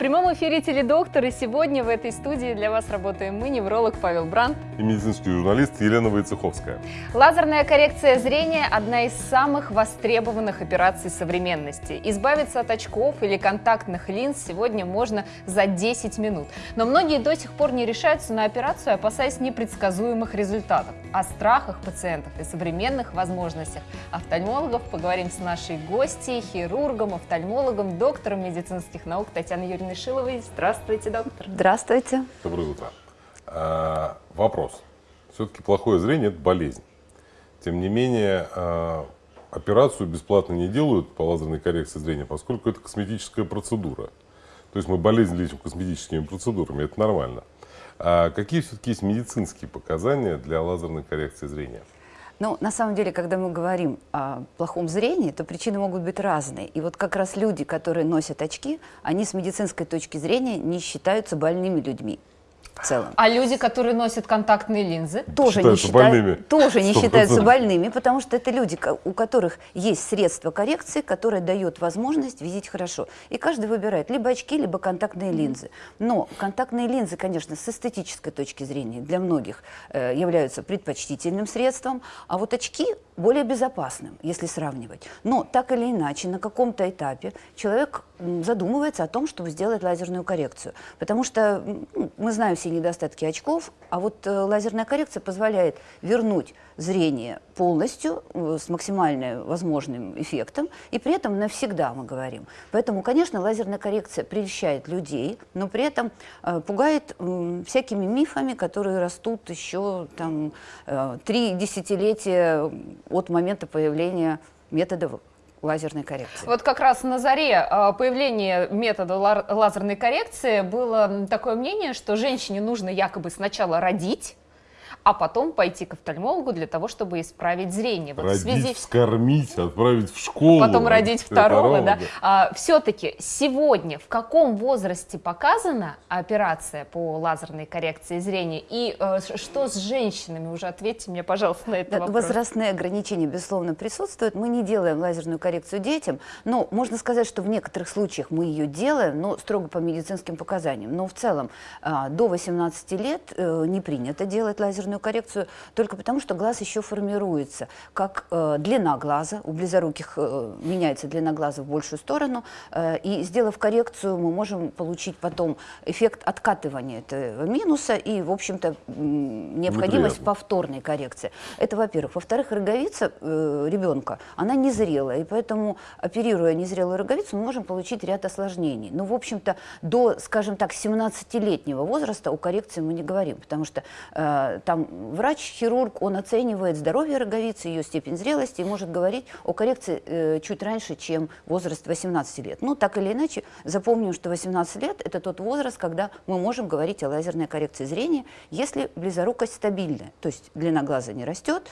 прямом эфире «Теледоктор» и сегодня в этой студии для вас работаем мы, невролог Павел Бранд и медицинский журналист Елена Войцеховская. Лазерная коррекция зрения – одна из самых востребованных операций современности. Избавиться от очков или контактных линз сегодня можно за 10 минут. Но многие до сих пор не решаются на операцию, опасаясь непредсказуемых результатов. О страхах пациентов и современных возможностях офтальмологов поговорим с нашей гостьей, хирургом, офтальмологом, доктором медицинских наук Татьяной Юрьевной Еленой Шиловой. Здравствуйте, доктор. Здравствуйте. Доброе утро. А, вопрос. Все-таки плохое зрение – это болезнь. Тем не менее, а, операцию бесплатно не делают по лазерной коррекции зрения, поскольку это косметическая процедура. То есть мы болезнь лечим косметическими процедурами, это нормально. А какие все-таки есть медицинские показания для лазерной коррекции зрения? Ну, на самом деле, когда мы говорим о плохом зрении, то причины могут быть разные. И вот как раз люди, которые носят очки, они с медицинской точки зрения не считаются больными людьми в целом. А люди, которые носят контактные линзы? Тоже не, считают, больными. Тоже не считаются больными, потому что это люди, у которых есть средства коррекции, которое дает возможность видеть хорошо. И каждый выбирает либо очки, либо контактные линзы. Но контактные линзы, конечно, с эстетической точки зрения для многих э, являются предпочтительным средством, а вот очки более безопасным, если сравнивать. Но так или иначе, на каком-то этапе человек задумывается о том, чтобы сделать лазерную коррекцию. Потому что ну, мы знаем все недостатки очков, а вот э, лазерная коррекция позволяет вернуть зрение полностью э, с максимально возможным эффектом, и при этом навсегда мы говорим. Поэтому, конечно, лазерная коррекция прельщает людей, но при этом э, пугает всякими мифами, которые растут еще там три десятилетия от момента появления методов лазерной коррекции. Вот как раз на заре а, появления метода лазерной коррекции было такое мнение, что женщине нужно якобы сначала родить, а потом пойти к офтальмологу для того, чтобы исправить зрение. Вот родить, в связи... вскормить, отправить в школу. Потом родить второго, да. да. А, Все-таки сегодня в каком возрасте показана операция по лазерной коррекции зрения? И э, что с женщинами? Уже ответьте мне, пожалуйста, на этот да, вопрос. Возрастные ограничения, безусловно, присутствуют. Мы не делаем лазерную коррекцию детям, но можно сказать, что в некоторых случаях мы ее делаем, но строго по медицинским показаниям. Но в целом э, до 18 лет э, не принято делать лазерную лазерную коррекцию только потому, что глаз еще формируется. Как э, длина глаза, у близоруких э, меняется длина глаза в большую сторону, э, и сделав коррекцию, мы можем получить потом эффект откатывания этого минуса и, в общем-то, необходимость Неприятно. повторной коррекции. Это, во-первых. Во-вторых, роговица э, ребенка, она незрелая, и поэтому, оперируя незрелую роговицу, мы можем получить ряд осложнений. Но, в общем-то, до, скажем так, 17-летнего возраста о коррекции мы не говорим, потому что э, там врач-хирург, он оценивает здоровье роговицы, ее степень зрелости и может говорить о коррекции э, чуть раньше, чем возраст 18 лет. Ну, так или иначе, запомним, что 18 лет – это тот возраст, когда мы можем говорить о лазерной коррекции зрения, если близорукость стабильная, то есть длина глаза не растет,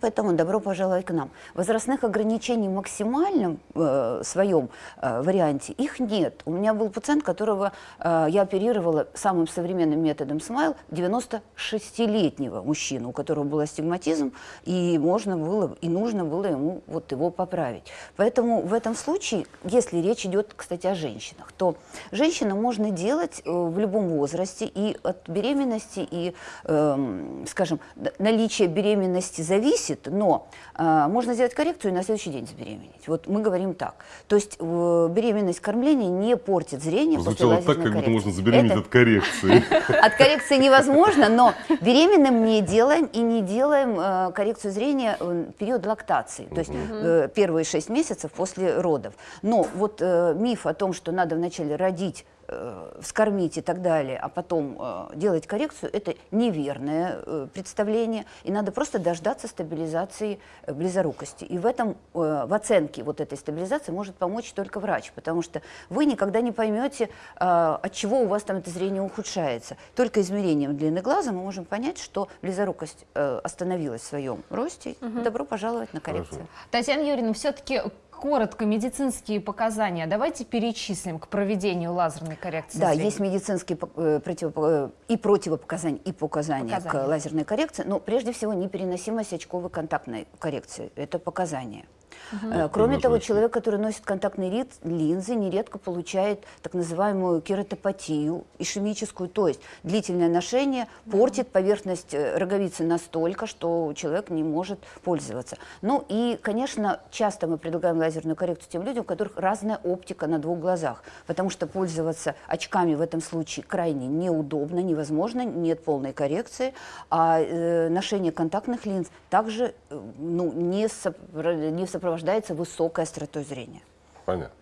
Поэтому добро пожаловать к нам. Возрастных ограничений в максимальном э, своем э, варианте их нет. У меня был пациент, которого э, я оперировала самым современным методом смайл, 96-летнего мужчину, у которого был астигматизм, и можно было, и нужно было ему вот его поправить. Поэтому в этом случае, если речь идет, кстати, о женщинах, то женщина можно делать э, в любом возрасте, и от беременности, и, э, скажем, наличие беременности зависит зависит, но э, можно сделать коррекцию и на следующий день забеременеть. Вот мы говорим так. То есть э, беременность кормления не портит зрение Звучало после так, как будто можно забеременеть Это... от коррекции. От коррекции невозможно, но беременным не делаем и не делаем э, коррекцию зрения в период лактации, то есть э, первые 6 месяцев после родов. Но вот э, миф о том, что надо вначале родить э, вскормить и так далее, а потом э, делать коррекцию, это неверное э, представление. И надо просто дождаться стабилизации э, близорукости. И в этом, э, в оценке вот этой стабилизации может помочь только врач, потому что вы никогда не поймете, э, от чего у вас там это зрение ухудшается. Только измерением длины глаза мы можем понять, что близорукость э, остановилась в своем росте. Угу. Добро пожаловать на коррекцию. Хорошо. Татьяна Юрьевна, все-таки коротко медицинские показания давайте перечислим к проведению лазерной коррекции Да, зрения. есть медицинские э, э, и противопоказания, и показания, показания к лазерной коррекции, но прежде всего непереносимость очковой контактной коррекции. Это показания. Угу. Кроме того, очередь. человек, который носит контактные линзы, нередко получает так называемую кератопатию, ишемическую, то есть длительное ношение портит поверхность э, роговицы настолько, что человек не может пользоваться. Ну и, конечно, часто мы предлагаем лазерную коррекцию тем людям, у которых разная оптика на двух глазах, потому что пользоваться очками в этом случае крайне неудобно, невозможно, нет полной коррекции, а э, ношение контактных линз также э, ну, не, сопро не сопровождается высокой остротой зрения. Понятно.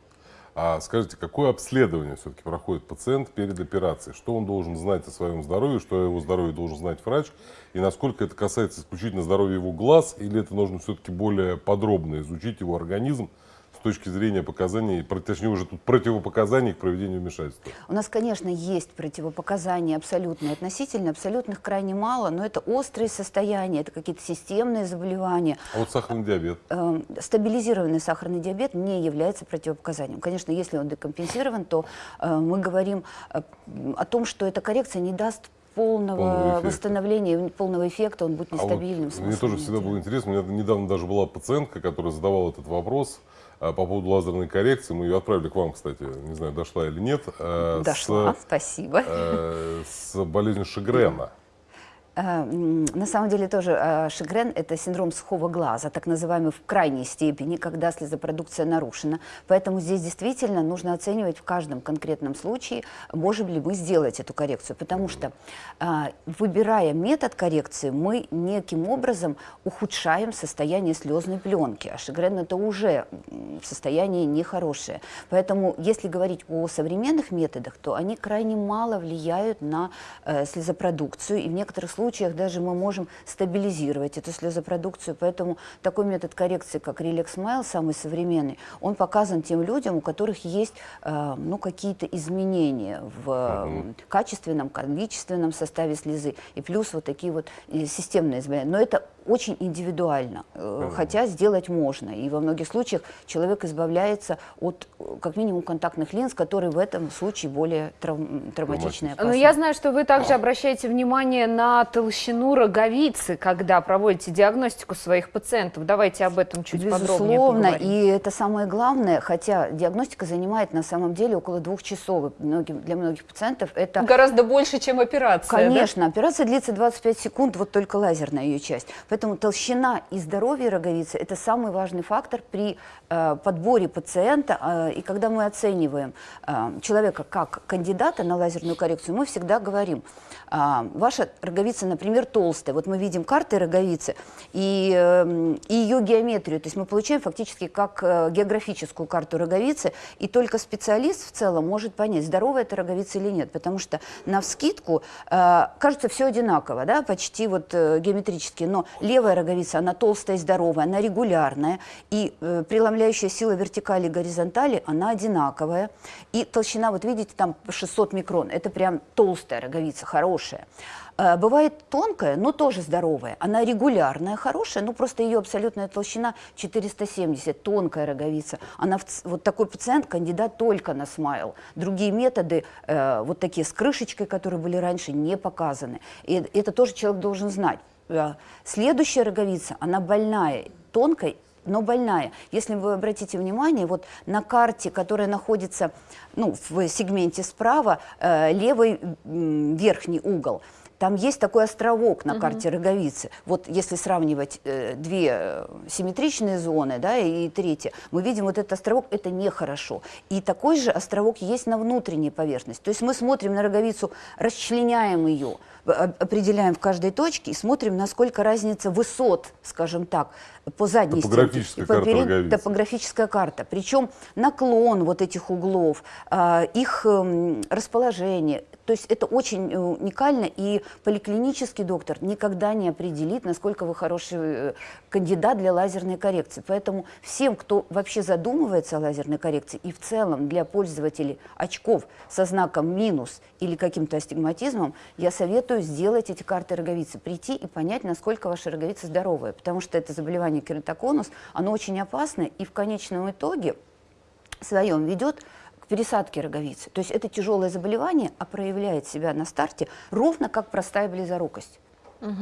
А скажите, какое обследование все-таки проходит пациент перед операцией? Что он должен знать о своем здоровье, что о его здоровье должен знать врач? И насколько это касается исключительно здоровья его глаз, или это нужно все-таки более подробно изучить его организм, точки зрения показаний, точнее уже тут противопоказаний к проведению вмешательства? У нас, конечно, есть противопоказания абсолютные. Относительно абсолютных крайне мало, но это острые состояния, это какие-то системные заболевания. А вот сахарный диабет? Э, стабилизированный сахарный диабет не является противопоказанием. Конечно, если он декомпенсирован, то э, мы говорим э, о том, что эта коррекция не даст полного, полного восстановления, полного эффекта, он будет нестабильным. А вот мне тоже всегда было интересно, у меня недавно даже была пациентка, которая задавала этот вопрос, по поводу лазерной коррекции, мы ее отправили к вам, кстати, не знаю, дошла или нет. Э, дошла, с, спасибо. Э, с болезнью Шигрена. Э, на самом деле тоже э, Шигрен – это синдром сухого глаза, так называемый в крайней степени, когда слезопродукция нарушена. Поэтому здесь действительно нужно оценивать в каждом конкретном случае, можем ли мы сделать эту коррекцию. Потому что, э, выбирая метод коррекции, мы неким образом ухудшаем состояние слезной пленки. А Шигрен – это уже состояние нехорошее. Поэтому, если говорить о современных методах, то они крайне мало влияют на слезопродукцию. И в некоторых случаях случаях даже мы можем стабилизировать эту слезопродукцию. Поэтому такой метод коррекции, как Relax Smile, самый современный, он показан тем людям, у которых есть э, ну, какие-то изменения в э, качественном, количественном составе слезы. И плюс вот такие вот системные изменения. Но это очень индивидуально, э, хотя сделать можно. И во многих случаях человек избавляется от, как минимум, контактных линз, которые в этом случае более травм, травматичные. Но я знаю, что вы также обращаете внимание на толщину роговицы, когда проводите диагностику своих пациентов. Давайте об этом чуть Безусловно, подробнее поговорим. и это самое главное, хотя диагностика занимает на самом деле около двух часов. Многим, для многих пациентов это... Гораздо больше, чем операция, Конечно, да? операция длится 25 секунд, вот только лазерная ее часть. Поэтому толщина и здоровье роговицы – это самый важный фактор при э, подборе пациента. Э, и когда мы оцениваем э, человека как кандидата на лазерную коррекцию, мы всегда говорим, э, ваша роговица, например, толстая. Вот мы видим карты роговицы и, э, и ее геометрию. То есть мы получаем фактически как э, географическую карту роговицы. И только специалист в целом может понять, здоровая это роговица или нет. Потому что на вскидку э, кажется все одинаково, да, почти вот э, геометрически. Но левая роговица, она толстая и здоровая, она регулярная, и преломляющая сила вертикали и горизонтали, она одинаковая. И толщина, вот видите, там 600 микрон, это прям толстая роговица, хорошая. Бывает тонкая, но тоже здоровая. Она регулярная, хорошая, но просто ее абсолютная толщина 470, тонкая роговица. Она вот такой пациент, кандидат только на смайл. Другие методы, э, вот такие с крышечкой, которые были раньше, не показаны. И это тоже человек должен знать. Э, следующая роговица, она больная, тонкая, но больная. Если вы обратите внимание, вот на карте, которая находится ну, в сегменте справа, э, левый верхний угол – там есть такой островок на карте угу. роговицы. Вот если сравнивать э, две э, симметричные зоны, да, и третья, мы видим вот этот островок, это нехорошо. И такой же островок есть на внутренней поверхности. То есть мы смотрим на роговицу, расчленяем ее, определяем в каждой точке и смотрим, насколько разница высот, скажем так, по задней топографическая стенке. Карта перед... Топографическая карта. Причем наклон вот этих углов, э, их э, расположение, то есть это очень э, уникально, и поликлинический доктор никогда не определит, насколько вы хороший э, кандидат для лазерной коррекции. Поэтому всем, кто вообще задумывается о лазерной коррекции, и в целом для пользователей очков со знаком минус или каким-то астигматизмом, я советую сделать эти карты роговицы, прийти и понять, насколько ваша роговица здоровая, потому что это заболевание кератоконус, оно очень опасное, и в конечном итоге своем ведет пересадки роговицы. То есть это тяжелое заболевание, а проявляет себя на старте ровно как простая близорукость.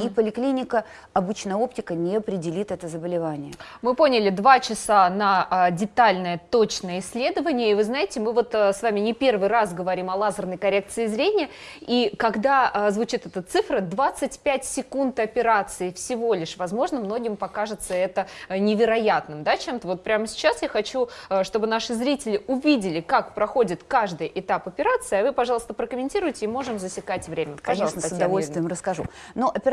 И поликлиника, обычная оптика не определит это заболевание. Мы поняли, два часа на а, детальное, точное исследование. И вы знаете, мы вот а, с вами не первый раз говорим о лазерной коррекции зрения. И когда а, звучит эта цифра, 25 секунд операции всего лишь, возможно, многим покажется это а, невероятным, да, чем-то. Вот прямо сейчас я хочу, а, чтобы наши зрители увидели, как проходит каждый этап операции. А вы, пожалуйста, прокомментируйте, и можем засекать время. Пожалуйста, Конечно, с удовольствием расскажу. Но операция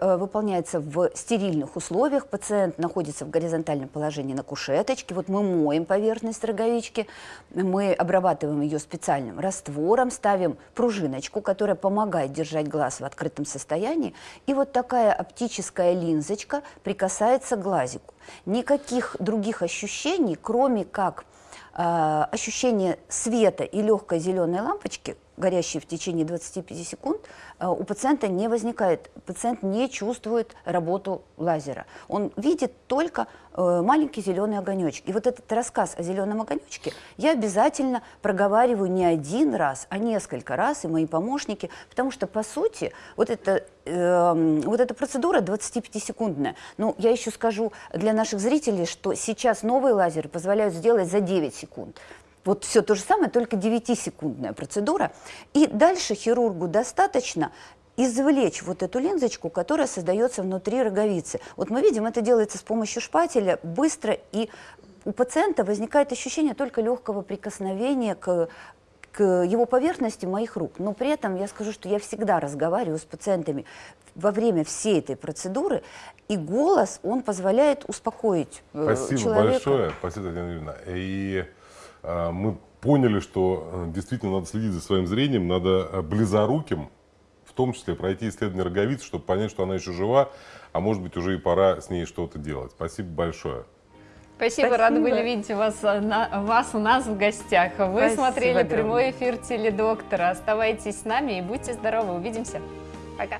э, выполняется в стерильных условиях. Пациент находится в горизонтальном положении на кушеточке. Вот мы моем поверхность роговички, мы обрабатываем ее специальным раствором, ставим пружиночку, которая помогает держать глаз в открытом состоянии. И вот такая оптическая линзочка прикасается к глазику. Никаких других ощущений, кроме как э, ощущение света и легкой зеленой лампочки, горящей в течение 25 секунд, э, у пациента не возникает. Пациент не чувствует работу лазера. Он видит только э, маленький зеленый огонечек. И вот этот рассказ о зеленом огонечке я обязательно проговариваю не один раз, а несколько раз, и мои помощники, потому что, по сути, вот это э, вот эта процедура 25-секундная. Ну, я еще скажу для наших зрителей, что сейчас новые лазеры позволяют сделать за 9 секунд. Вот все то же самое, только 9-секундная процедура. И дальше хирургу достаточно извлечь вот эту линзочку, которая создается внутри роговицы. Вот мы видим, это делается с помощью шпателя быстро, и у пациента возникает ощущение только легкого прикосновения к к его поверхности моих рук. Но при этом я скажу, что я всегда разговариваю с пациентами во время всей этой процедуры, и голос, он позволяет успокоить э, Спасибо человека. большое, спасибо, Татьяна Юрьевна. И мы поняли, что э, действительно надо следить за своим зрением, надо э, близоруким, в том числе пройти исследование роговицы, чтобы понять, что она еще жива, а может быть уже и пора с ней что-то делать. Спасибо большое. Спасибо, Спасибо, рада были видеть вас, э, на, вас у нас в гостях. Вы Спасибо смотрели огромное. прямой эфир теледоктора. Оставайтесь с нами и будьте здоровы. Увидимся. Пока.